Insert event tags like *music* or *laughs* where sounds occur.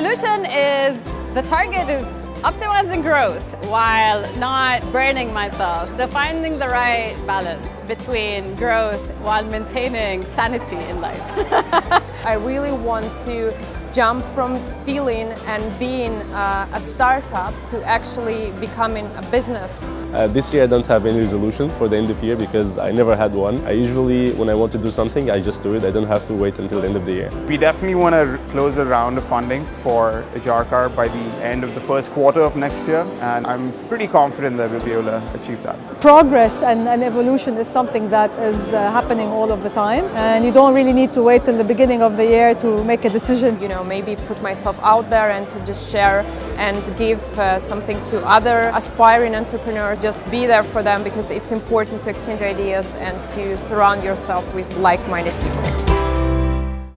resolution is the target is optimizing growth while not burning myself. So finding the right balance between growth while maintaining sanity in life. *laughs* I really want to jump from feeling and being uh, a startup to actually becoming a business. Uh, this year I don't have any resolution for the end of the year because I never had one. I usually, when I want to do something, I just do it. I don't have to wait until the end of the year. We definitely want to close a round of funding for Ajarkar by the end of the first quarter of next year and I'm pretty confident that we'll be able to achieve that. Progress and, and evolution is something that is uh, happening all of the time and you don't really need to wait till the beginning of the year to make a decision. You know, maybe put myself out there and to just share and give uh, something to other aspiring entrepreneurs. Just be there for them because it's important to exchange ideas and to surround yourself with like-minded people.